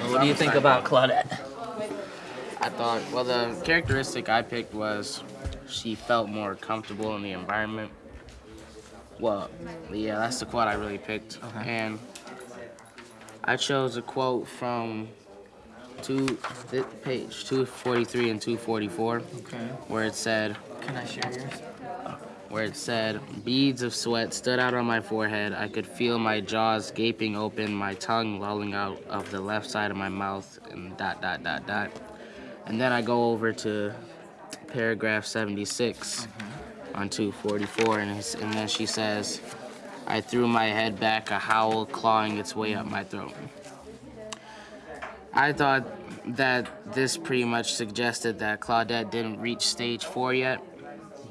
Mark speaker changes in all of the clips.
Speaker 1: What do you think about Claudette?
Speaker 2: I thought, well, the characteristic I picked was she felt more comfortable in the environment. Well, yeah, that's the quote I really picked.
Speaker 1: Okay.
Speaker 2: And I chose a quote from two page 243 and 244
Speaker 1: Okay.
Speaker 2: where it said,
Speaker 1: Can I share yours?
Speaker 2: Where it said, beads of sweat stood out on my forehead. I could feel my jaws gaping open, my tongue lolling out of the left side of my mouth, and dot, dot, dot, dot. And then I go over to paragraph 76 mm-hmm. on 244, and, and then she says, I threw my head back, a howl clawing its way up my throat. I thought that this pretty much suggested that Claudette didn't reach stage four yet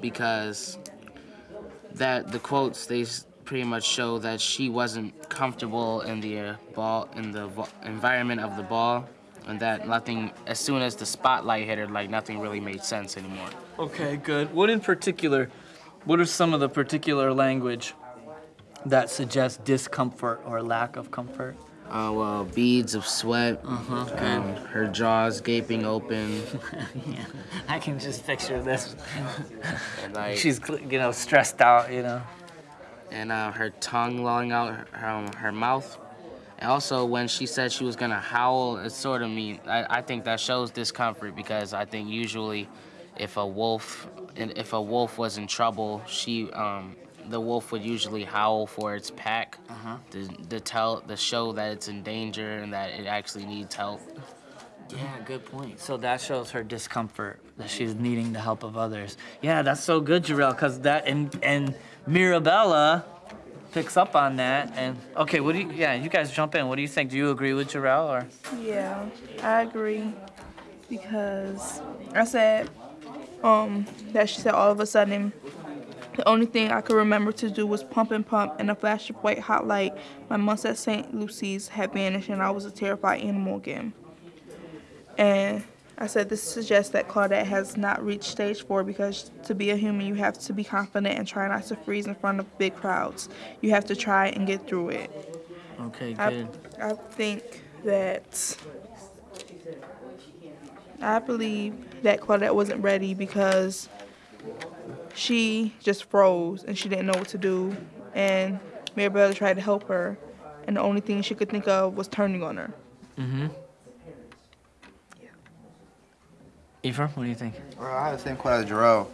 Speaker 2: because that the quotes they pretty much show that she wasn't comfortable in the uh, ball in the environment of the ball and that nothing as soon as the spotlight hit her like nothing really made sense anymore
Speaker 1: Okay, good. What in particular, what are some of the particular language that suggests discomfort or lack of comfort?
Speaker 2: Uh, well beads of sweat
Speaker 1: Uh-huh,
Speaker 2: and her jaws gaping open
Speaker 1: yeah, I can just picture this.
Speaker 2: like
Speaker 1: She's, you know, stressed out, you know.
Speaker 2: and uh, her tongue lolling out her, her, her mouth. And also, when she said she was gonna howl, it sort of mean I, I think that shows discomfort because I think usually, if a wolf if a wolf was in trouble, she um the wolf would usually howl for its pack to, to tell to show that it's in danger and that it actually needs help.
Speaker 1: Yeah, good point. So that shows her discomfort that she's needing the help of others. Yeah, that's so good, Jarrell, because that and and Mirabella picks up on that. And okay, what do you? Yeah, you guys jump in. What do you think? Do you agree with Jarrell or?
Speaker 3: Yeah, I agree because I said um that she said all of a sudden the only thing I could remember to do was pump and pump and a flash of white hot light. My months at St. Lucy's had vanished and I was a terrified animal again. And I said this suggests that Claudette has not reached stage four because to be a human you have to be confident and try not to freeze in front of big crowds. You have to try and get through it.
Speaker 1: Okay,
Speaker 3: I,
Speaker 1: good.
Speaker 3: I think that I believe that Claudette wasn't ready because she just froze and she didn't know what to do. And Mirabella tried to help her, and the only thing she could think of was turning on her.
Speaker 1: Mm-hmm. Eva, what do you think?
Speaker 4: Well, I had the same quote as Jarrell.